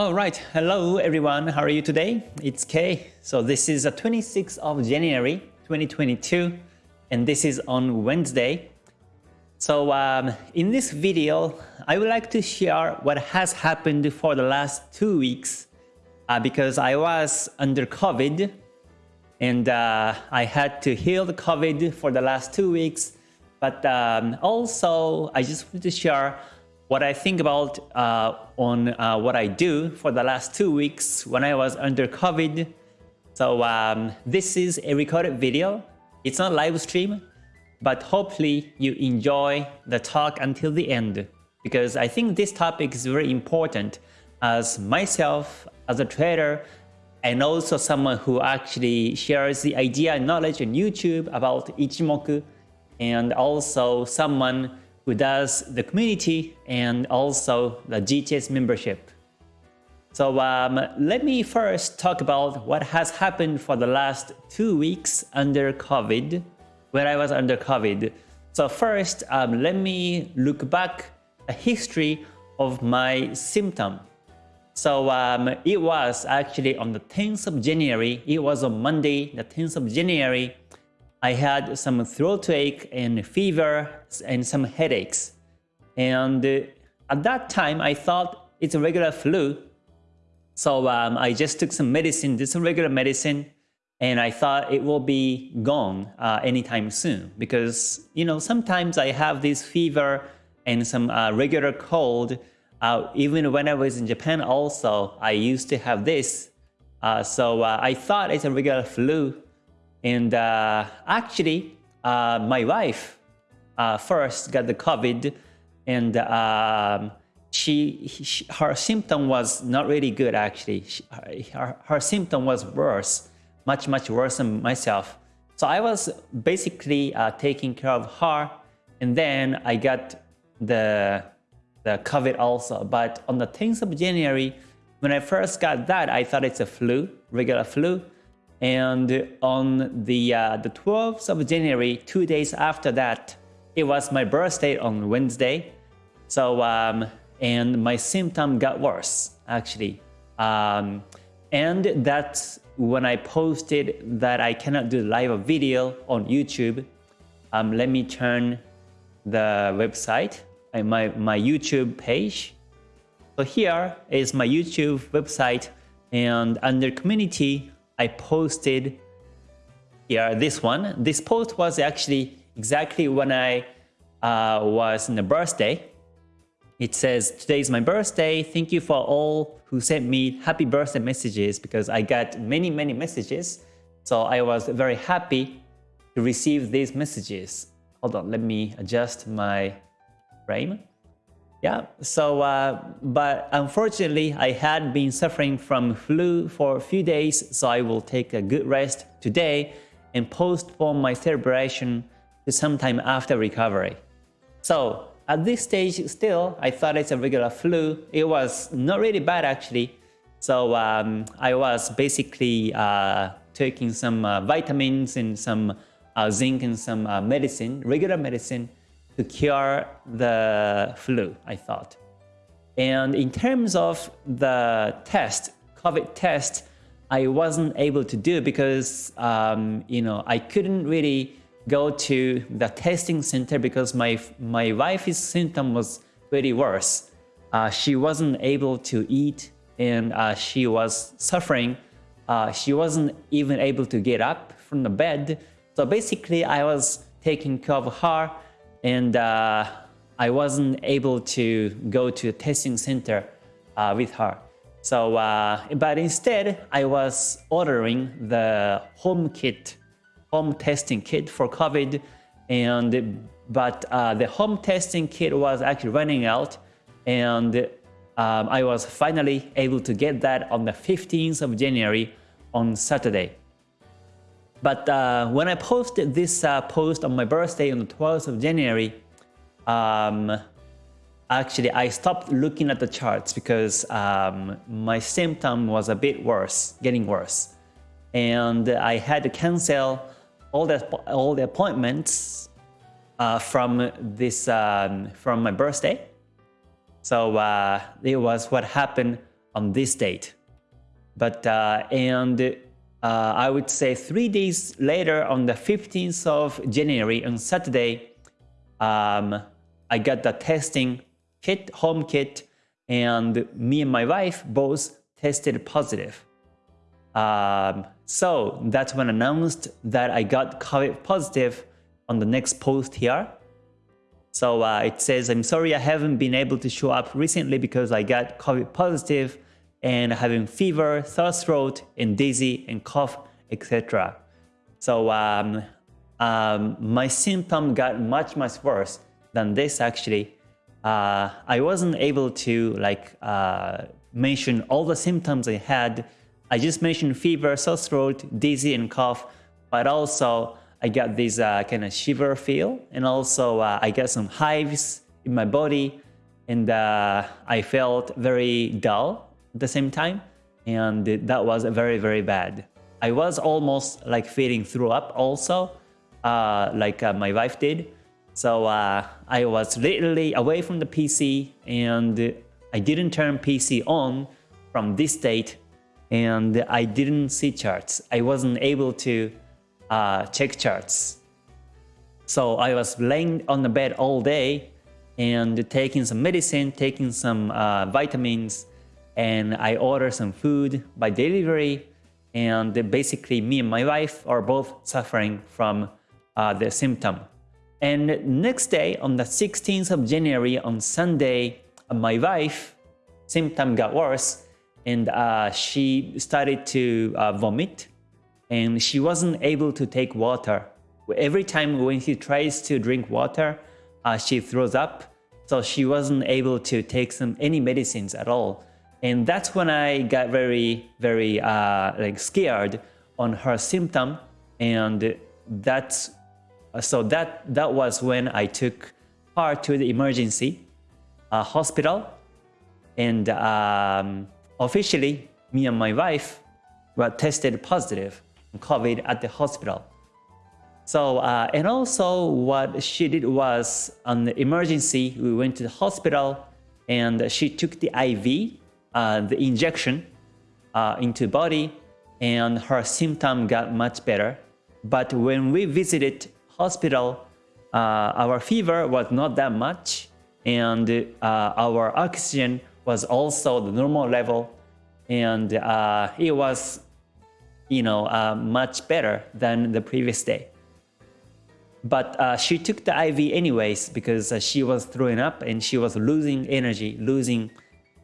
All right, hello everyone. How are you today? It's Kay. So this is the 26th of January 2022 and this is on Wednesday. So um, in this video, I would like to share what has happened for the last two weeks uh, because I was under COVID and uh, I had to heal the COVID for the last two weeks. But um, also, I just wanted to share what I think about uh, on uh, what I do for the last two weeks when I was under COVID. So um, this is a recorded video. It's not live stream, but hopefully you enjoy the talk until the end because I think this topic is very important as myself, as a trader, and also someone who actually shares the idea and knowledge on YouTube about Ichimoku, and also someone who does the community and also the GTS membership. So um, let me first talk about what has happened for the last two weeks under COVID, when I was under COVID. So first, um, let me look back a history of my symptom. So um, it was actually on the 10th of January, it was on Monday, the 10th of January, I had some throat ache and fever and some headaches. And uh, at that time, I thought it's a regular flu. So um, I just took some medicine, did some regular medicine, and I thought it will be gone uh, anytime soon. Because, you know, sometimes I have this fever and some uh, regular cold. Uh, even when I was in Japan also, I used to have this. Uh, so uh, I thought it's a regular flu and uh, actually, uh, my wife uh, first got the COVID and um, she, she, her symptom was not really good actually. She, her, her symptom was worse, much, much worse than myself. So I was basically uh, taking care of her and then I got the, the COVID also. But on the 10th of January, when I first got that, I thought it's a flu, regular flu. And on the, uh, the 12th of January, two days after that, it was my birthday on Wednesday. So, um, and my symptom got worse, actually. Um, and that's when I posted that I cannot do live video on YouTube. Um, let me turn the website, uh, my, my YouTube page. So here is my YouTube website and under community, I posted here this one. This post was actually exactly when I uh, was in the birthday. It says, today is my birthday. Thank you for all who sent me happy birthday messages because I got many, many messages. So I was very happy to receive these messages. Hold on, let me adjust my frame. Yeah, so, uh, but unfortunately, I had been suffering from flu for a few days, so I will take a good rest today and postpone my celebration to sometime after recovery. So, at this stage, still, I thought it's a regular flu. It was not really bad actually. So, um, I was basically uh, taking some uh, vitamins and some uh, zinc and some uh, medicine, regular medicine, to cure the flu, I thought. And in terms of the test, COVID test, I wasn't able to do because um, you know I couldn't really go to the testing center because my my wife's symptom was very worse. Uh, she wasn't able to eat and uh, she was suffering. Uh, she wasn't even able to get up from the bed. So basically, I was taking care of her and uh, I wasn't able to go to a testing center uh, with her. So, uh, but instead, I was ordering the home kit, home testing kit for COVID, and but uh, the home testing kit was actually running out, and um, I was finally able to get that on the 15th of January on Saturday. But uh, when I posted this uh, post on my birthday on the 12th of January, um, actually I stopped looking at the charts because um, my symptom was a bit worse, getting worse. And I had to cancel all the, all the appointments uh, from, this, um, from my birthday. So uh, it was what happened on this date. But uh, and uh, I would say three days later, on the 15th of January, on Saturday, um, I got the testing kit, home kit, and me and my wife both tested positive. Um, so that's when I announced that I got COVID positive on the next post here. So uh, it says, I'm sorry I haven't been able to show up recently because I got COVID positive and having fever, sore throat, and dizzy and cough, etc. So um, um, my symptom got much, much worse than this actually. Uh, I wasn't able to like uh, mention all the symptoms I had. I just mentioned fever, sore throat, dizzy and cough, but also I got this uh, kind of shiver feel and also uh, I got some hives in my body and uh, I felt very dull at the same time and that was very very bad. I was almost like feeling throw up also uh, like uh, my wife did. So uh, I was literally away from the PC and I didn't turn PC on from this date and I didn't see charts. I wasn't able to uh, check charts. So I was laying on the bed all day and taking some medicine, taking some uh, vitamins, and I order some food by delivery. And basically, me and my wife are both suffering from uh, the symptom. And next day, on the 16th of January, on Sunday, my wife symptom got worse and uh, she started to uh, vomit and she wasn't able to take water. Every time when she tries to drink water, uh, she throws up. So she wasn't able to take some any medicines at all. And that's when I got very, very uh, like scared on her symptom. And that's so that that was when I took her to the emergency uh, hospital. And um, officially, me and my wife were tested positive. COVID at the hospital. So, uh, and also what she did was on the emergency, we went to the hospital and she took the IV, uh, the injection uh, into body and her symptom got much better. But when we visited hospital, uh, our fever was not that much and uh, our oxygen was also the normal level and uh, it was you know, much better than the previous day. But uh, she took the IV anyways because uh, she was throwing up and she was losing energy, losing,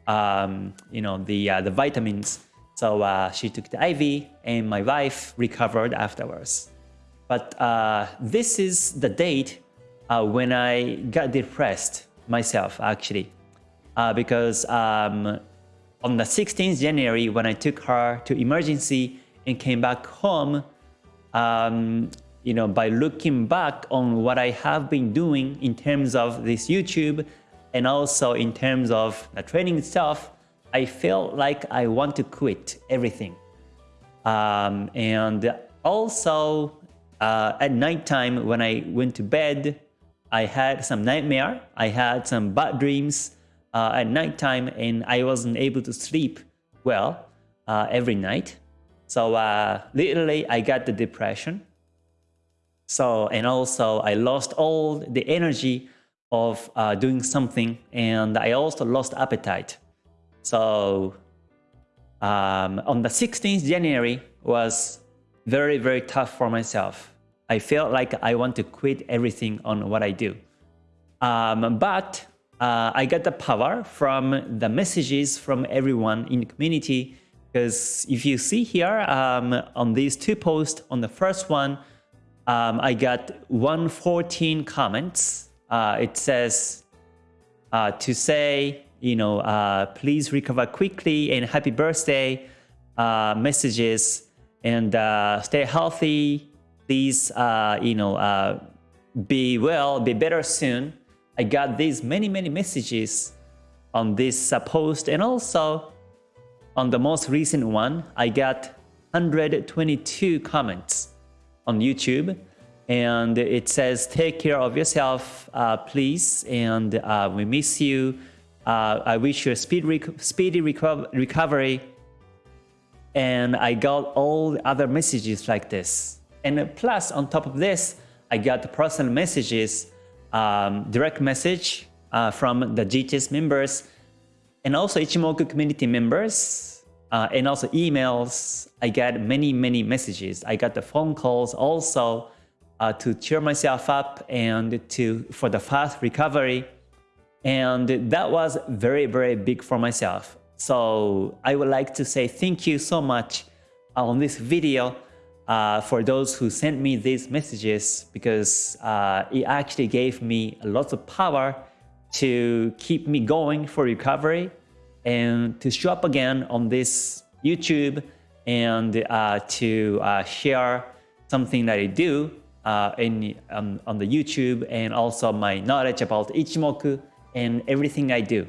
um, you know, the uh, the vitamins. So uh, she took the IV and my wife recovered afterwards. But uh, this is the date when I got depressed myself actually, because um, on the 16th January when I took her to emergency and came back home, um, you know, by looking back on what I have been doing in terms of this YouTube and also in terms of the training itself, I felt like I want to quit everything. Um, and also uh, at nighttime when I went to bed, I had some nightmare. I had some bad dreams uh, at nighttime and I wasn't able to sleep well uh, every night. So uh, literally, I got the depression. So, and also I lost all the energy of uh, doing something and I also lost appetite. So um, on the 16th January was very, very tough for myself. I felt like I want to quit everything on what I do. Um, but uh, I got the power from the messages from everyone in the community because if you see here um, on these two posts, on the first one, um, I got 114 comments. Uh, it says uh, to say, you know, uh, please recover quickly and happy birthday uh, messages and uh, stay healthy. Please, uh, you know, be well, be better soon. I got these many, many messages on this post and also on the most recent one, I got 122 comments on YouTube and it says take care of yourself uh, please and uh, we miss you Uh, I wish you a speed rec speedy reco recovery. And I got all the other messages like this. And plus, on top of this, I got personal messages, um, direct message uh, from the GTS members, and also Ichimoku community members, uh, and also emails. I got many, many messages. I got the phone calls also uh, to cheer myself up and to for the fast recovery. And that was very, very big for myself. So I would like to say thank you so much on this video uh, for those who sent me these messages because uh, it actually gave me a lot of power to keep me going for recovery and to show up again on this YouTube and uh, to uh, share something that I do uh, in, um, on the YouTube and also my knowledge about Ichimoku and everything I do.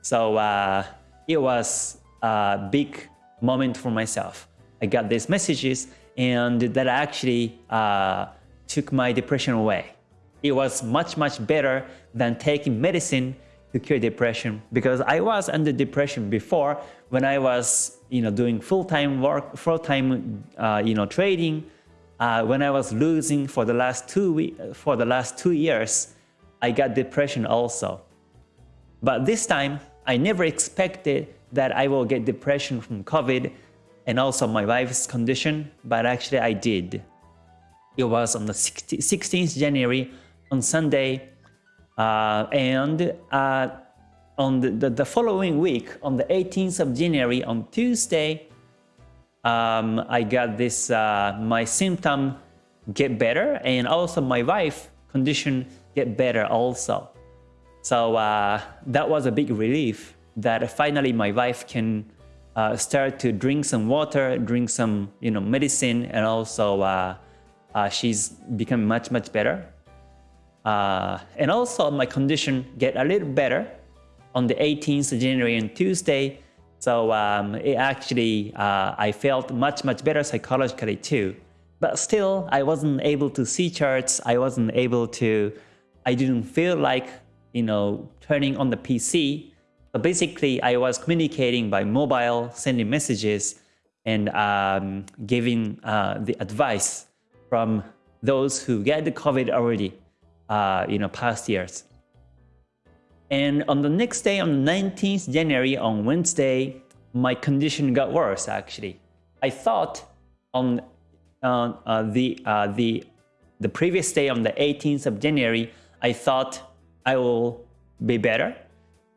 So uh, it was a big moment for myself. I got these messages and that actually uh, took my depression away. It was much, much better than taking medicine to cure depression because I was under depression before when I was you know doing full-time work full-time uh, you know trading uh, when I was losing for the last two for the last two years, I got depression also. But this time, I never expected that I will get depression from COVID and also my wife's condition, but actually I did. It was on the 16th January on Sunday, uh, and uh, on the, the, the following week, on the 18th of January, on Tuesday, um, I got this, uh, my symptom get better and also my wife condition get better also. So uh, that was a big relief that finally my wife can uh, start to drink some water, drink some you know medicine, and also uh, uh, she's become much much better. Uh, and also my condition get a little better on the 18th of January and Tuesday. So um, it actually, uh, I felt much, much better psychologically too. But still, I wasn't able to see charts. I wasn't able to, I didn't feel like, you know, turning on the PC. But basically, I was communicating by mobile, sending messages, and um, giving uh, the advice from those who get the COVID already, uh, you know, past years. And on the next day, on the 19th January, on Wednesday, my condition got worse actually. I thought on uh, uh, the, uh, the, the previous day, on the 18th of January, I thought I will be better.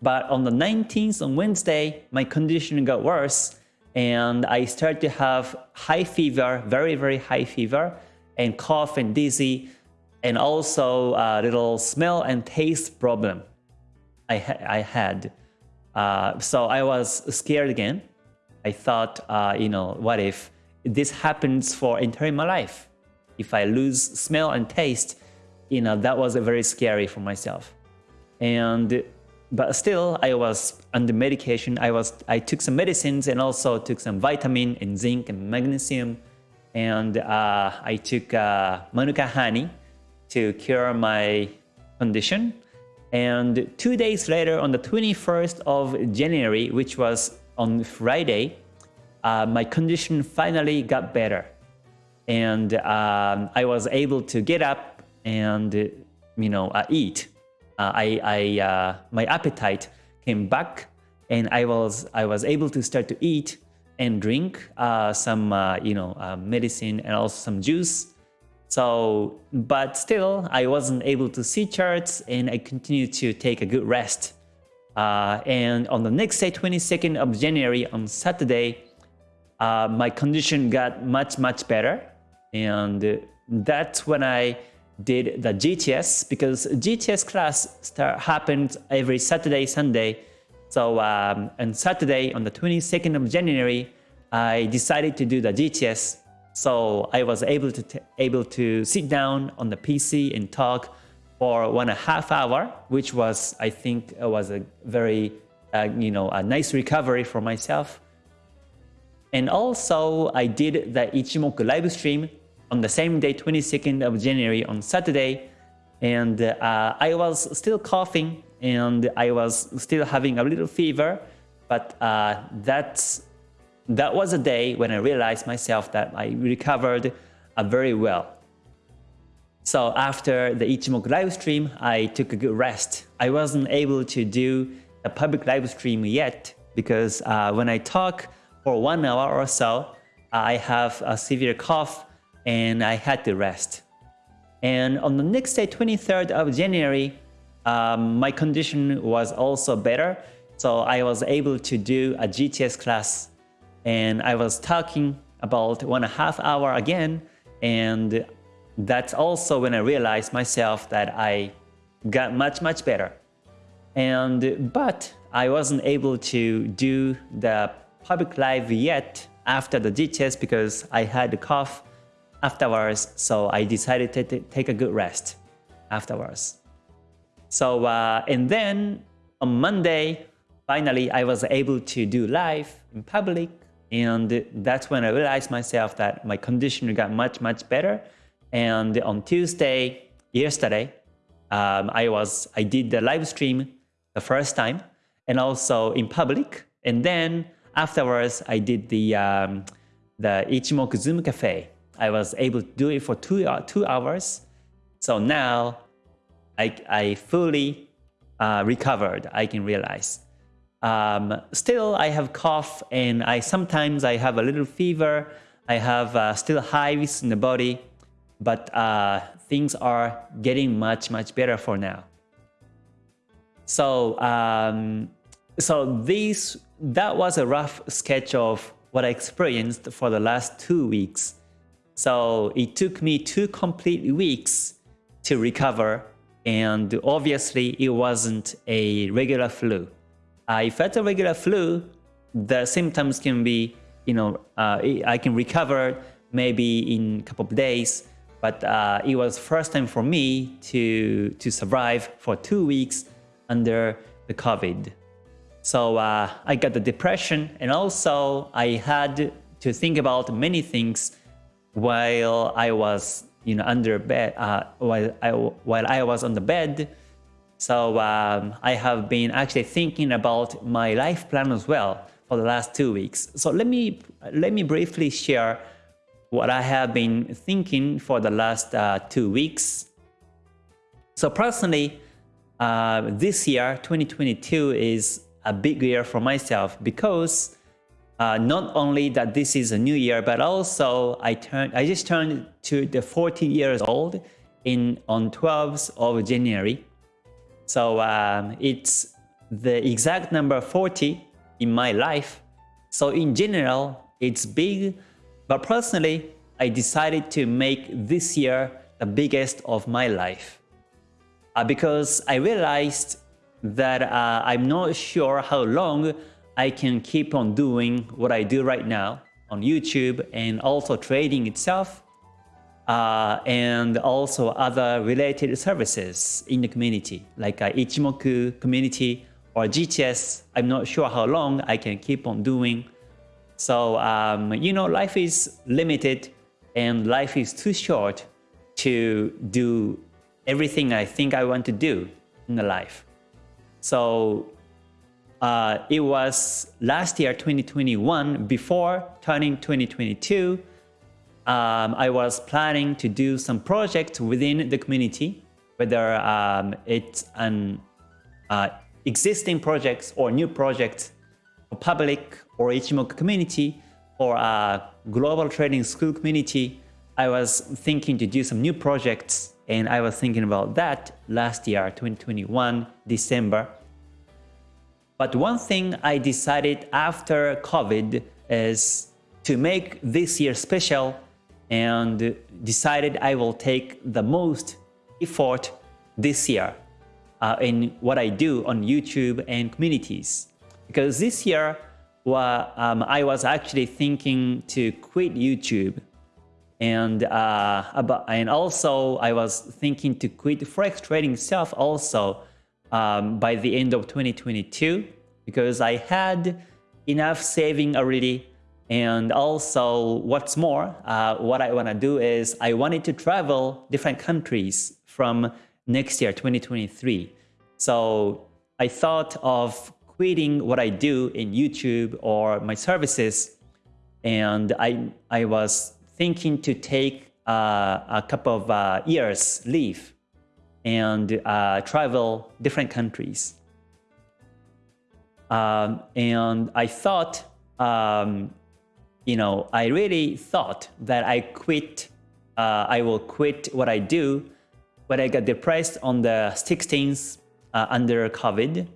But on the 19th, on Wednesday, my condition got worse and I started to have high fever, very, very high fever, and cough and dizzy, and also a little smell and taste problem. I, ha I had. Uh, so I was scared again. I thought, uh, you know, what if this happens for entire my life? If I lose smell and taste, you know, that was very scary for myself. And but still, I was under medication. I was I took some medicines and also took some vitamin and zinc and magnesium, and uh, I took uh, manuka honey to cure my condition. And two days later, on the 21st of January, which was on Friday, uh, my condition finally got better. And um, I was able to get up and, you know, uh, eat. Uh, I, I, uh, my appetite came back and I was, I was able to start to eat and drink uh, some, uh, you know, medicine and also some juice so, but still, I wasn't able to see charts and I continued to take a good rest. Uh, and on the next day, 22nd of January, on Saturday, uh, my condition got much, much better. And that's when I did the GTS because GTS class start, happened every Saturday, Sunday. So um, on Saturday, on the 22nd of January, I decided to do the GTS so I was able to able to sit down on the PC and talk for one and a half hour, which was I think was a very uh, you know a nice recovery for myself. And also I did the Ichimoku live stream on the same day, 22nd of January on Saturday, and uh, I was still coughing and I was still having a little fever, but uh, that's that was a day when I realized myself that I recovered uh, very well. So after the Ichimoku live stream, I took a good rest. I wasn't able to do a public live stream yet because uh, when I talk for one hour or so, I have a severe cough and I had to rest. And on the next day, 23rd of January, um, my condition was also better. So I was able to do a GTS class and I was talking about one and a half hour again. And that's also when I realized myself that I got much, much better. And, but I wasn't able to do the public live yet after the GTS because I had a cough afterwards. So I decided to take a good rest afterwards. So, uh, and then on Monday, finally, I was able to do live in public. And that's when I realized myself that my condition got much, much better. And on Tuesday, yesterday, um, I was I did the live stream the first time and also in public. And then afterwards, I did the um, the Ichimoku Zoom Cafe. I was able to do it for two, uh, two hours. So now I, I fully uh, recovered, I can realize. Um, still, I have cough and I sometimes I have a little fever. I have uh, still hives in the body, but uh, things are getting much, much better for now. So, um, so this, that was a rough sketch of what I experienced for the last two weeks. So it took me two complete weeks to recover and obviously it wasn't a regular flu. I felt a regular flu, the symptoms can be, you know, uh, I can recover maybe in a couple of days, but uh, it was first time for me to, to survive for two weeks under the COVID. So uh, I got the depression and also I had to think about many things while I was you know under bed uh, while I while I was on the bed. So um, I have been actually thinking about my life plan as well for the last two weeks. So let me let me briefly share what I have been thinking for the last uh, two weeks. So personally, uh, this year, 2022, is a big year for myself because uh, not only that this is a new year, but also I turned, I just turned to the 40 years old in on 12th of January. So um, it's the exact number 40 in my life. So in general, it's big, but personally, I decided to make this year the biggest of my life. Uh, because I realized that uh, I'm not sure how long I can keep on doing what I do right now on YouTube and also trading itself uh, and also other related services in the community like uh, Ichimoku community or GTS. I'm not sure how long I can keep on doing. So, um, you know, life is limited and life is too short to do everything I think I want to do in the life. So uh, it was last year, 2021, before turning 2022, um, I was planning to do some projects within the community, whether um, it's an uh, existing projects or new projects for public or Ichimoku community or a global trading school community. I was thinking to do some new projects and I was thinking about that last year, 2021, December. But one thing I decided after COVID is to make this year special and decided I will take the most effort this year uh, in what I do on YouTube and communities. Because this year, well, um, I was actually thinking to quit YouTube and uh, about, and also I was thinking to quit forex trading itself also um, by the end of 2022 because I had enough saving already and also what's more uh, what I want to do is I wanted to travel different countries from next year 2023 so I thought of quitting what I do in YouTube or my services. And I, I was thinking to take uh, a couple of uh, years leave and uh, travel different countries. Um, and I thought, um, you know, I really thought that I quit, uh, I will quit what I do when I got depressed on the 16th uh, under COVID.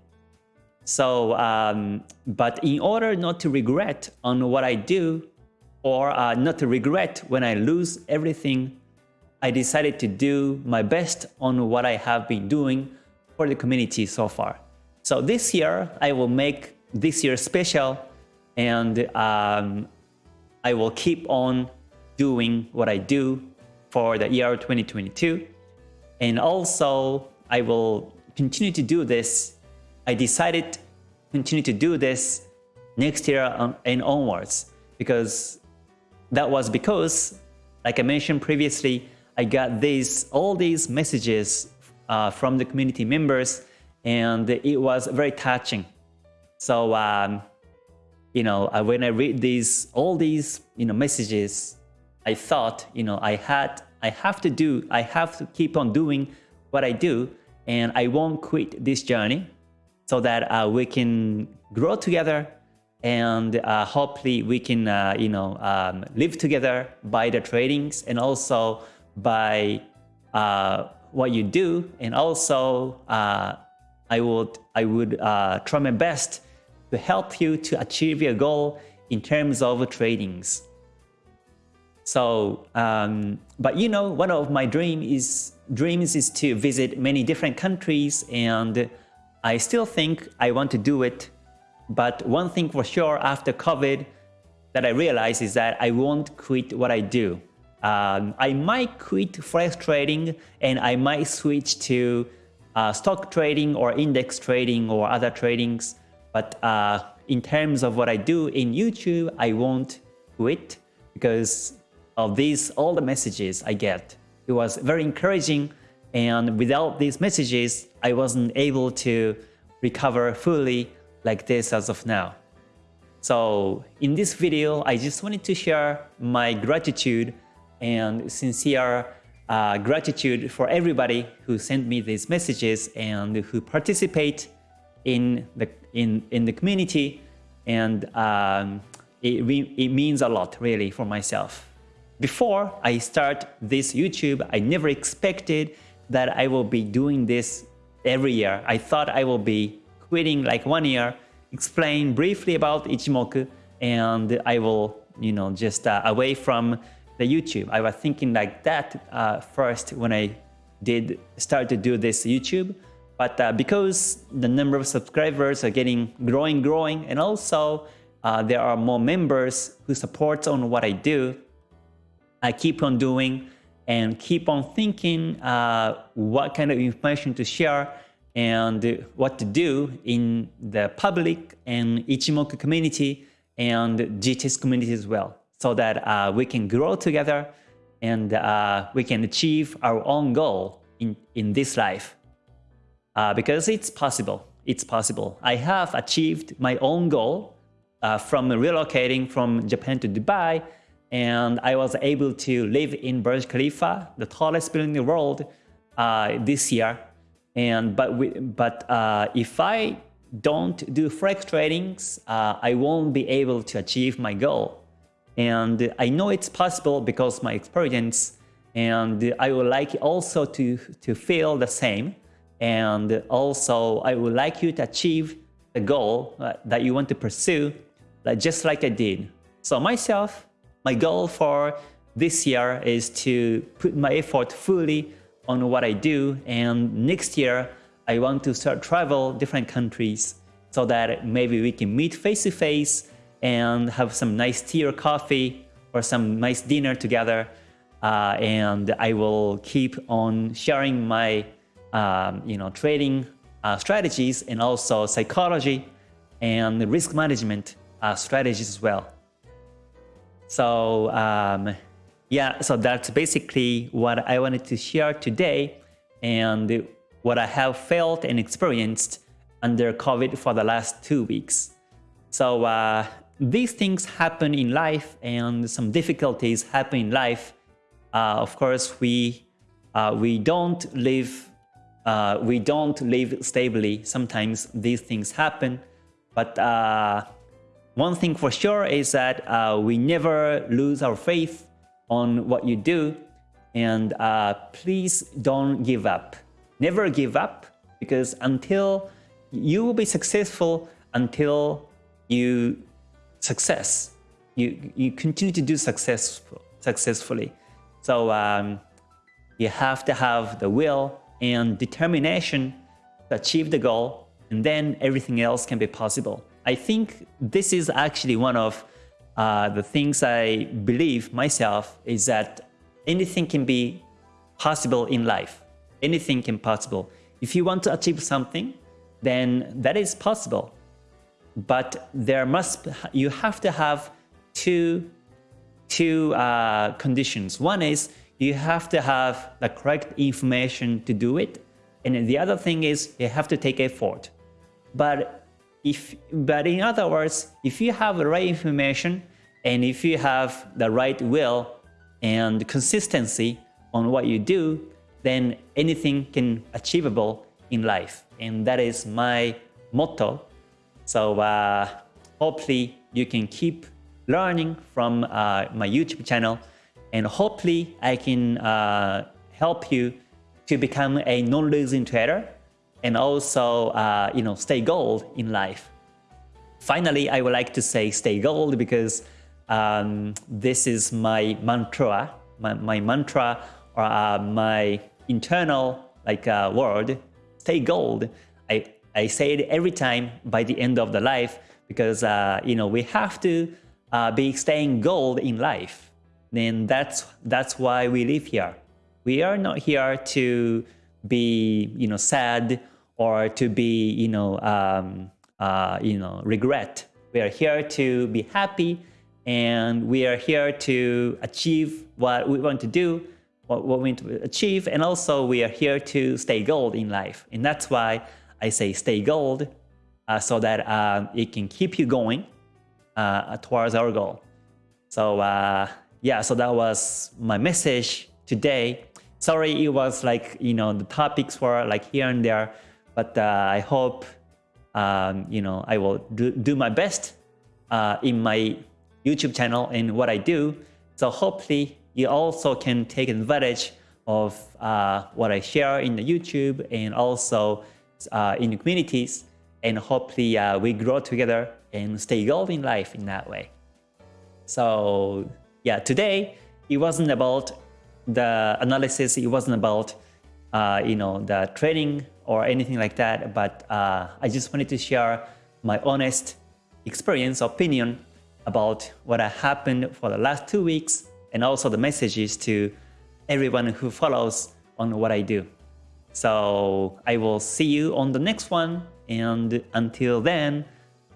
So, um, but in order not to regret on what I do or uh, not to regret when I lose everything, I decided to do my best on what I have been doing for the community so far. So this year, I will make this year special and um, I will keep on doing what I do for the year 2022. And also, I will continue to do this. I decided to continue to do this next year and onwards because that was because, like I mentioned previously, I got these all these messages uh, from the community members and it was very touching. So, um, you know, uh, when I read these, all these, you know, messages, I thought, you know, I had, I have to do, I have to keep on doing what I do, and I won't quit this journey so that uh, we can grow together and uh, hopefully we can, uh, you know, um, live together by the tradings and also by uh, what you do. And also uh, I would, I would try my best to help you to achieve your goal in terms of tradings. So, um, but you know, one of my dream is, dreams is to visit many different countries and I still think I want to do it. But one thing for sure after COVID that I realize is that I won't quit what I do. Um, I might quit forex trading and I might switch to uh, stock trading or index trading or other tradings. But uh, in terms of what I do in YouTube, I won't quit because of these all the messages I get. It was very encouraging and without these messages, I wasn't able to recover fully like this as of now. So in this video, I just wanted to share my gratitude and sincere uh, gratitude for everybody who sent me these messages and who participate in the in in the community, and um, it it means a lot really for myself. Before I start this YouTube, I never expected that I will be doing this every year. I thought I will be quitting like one year, explain briefly about Ichimoku, and I will you know just uh, away from the YouTube. I was thinking like that uh, first when I did start to do this YouTube. But uh, because the number of subscribers are getting growing, growing, and also uh, there are more members who support on what I do, I keep on doing and keep on thinking uh, what kind of information to share and what to do in the public and Ichimoku community and GTS community as well so that uh, we can grow together and uh, we can achieve our own goal in, in this life. Uh, because it's possible. It's possible. I have achieved my own goal uh, from relocating from Japan to Dubai and I was able to live in Burj Khalifa, the tallest building in the world uh, this year. And but we, but uh, if I don't do forex tradings, I won't be able to achieve my goal. And I know it's possible because my experience and I would like also to, to feel the same. And also I would like you to achieve the goal uh, that you want to pursue like, just like I did. So myself, my goal for this year is to put my effort fully on what I do. And next year, I want to start travel different countries so that maybe we can meet face to face and have some nice tea or coffee or some nice dinner together. Uh, and I will keep on sharing my um, you know, trading uh, strategies and also psychology and risk management uh, strategies as well. So um, yeah, so that's basically what I wanted to share today and what I have felt and experienced under COVID for the last two weeks. So uh, these things happen in life and some difficulties happen in life. Uh, of course, we uh, we don't live uh, we don't live stably. Sometimes these things happen, but uh, one thing for sure is that uh, we never lose our faith on what you do, and please don't give up. Never give up because until you will be successful until you success. You, you continue to do successful, successfully. So um, you have to have the will and determination to achieve the goal and then everything else can be possible. I think this is actually one of uh, the things I believe myself is that anything can be possible in life. Anything can possible. If you want to achieve something, then that is possible. But there must you have to have two two uh, conditions. One is you have to have the correct information to do it, and the other thing is you have to take effort. But if but in other words, if you have the right information and if you have the right will and consistency on what you do, then anything can achievable in life and that is my motto. So uh, hopefully you can keep learning from uh, my YouTube channel and hopefully I can uh, help you to become a non-losing trader and also uh, you know stay gold in life. Finally, I would like to say stay gold because um, this is my mantra, my, my mantra or uh, my internal like uh, word stay gold. I, I say it every time by the end of the life because uh, you know we have to uh, be staying gold in life. Then that's that's why we live here. We are not here to be you know sad or to be you know um, uh, you know regret. We are here to be happy and we are here to achieve what we want to do what, what we want to achieve. And also we are here to stay gold in life. And that's why I say stay gold uh, so that uh, it can keep you going uh, towards our goal. So uh, yeah, so that was my message today. Sorry, it was like, you know, the topics were like here and there, but uh, I hope, um, you know, I will do, do my best uh, in my YouTube channel and what I do. So hopefully you also can take advantage of uh, what I share in the YouTube and also uh, in the communities and hopefully uh, we grow together and stay gold in life in that way. So yeah, today it wasn't about the analysis, it wasn't about uh, you know the trading or anything like that, but uh, I just wanted to share my honest experience, opinion about what happened for the last two weeks and also the messages to everyone who follows on what I do. So I will see you on the next one. And until then,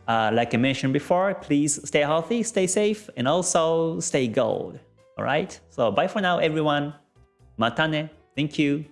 uh, like I mentioned before, please stay healthy, stay safe, and also stay gold. All right. So bye for now, everyone. Matane. Thank you.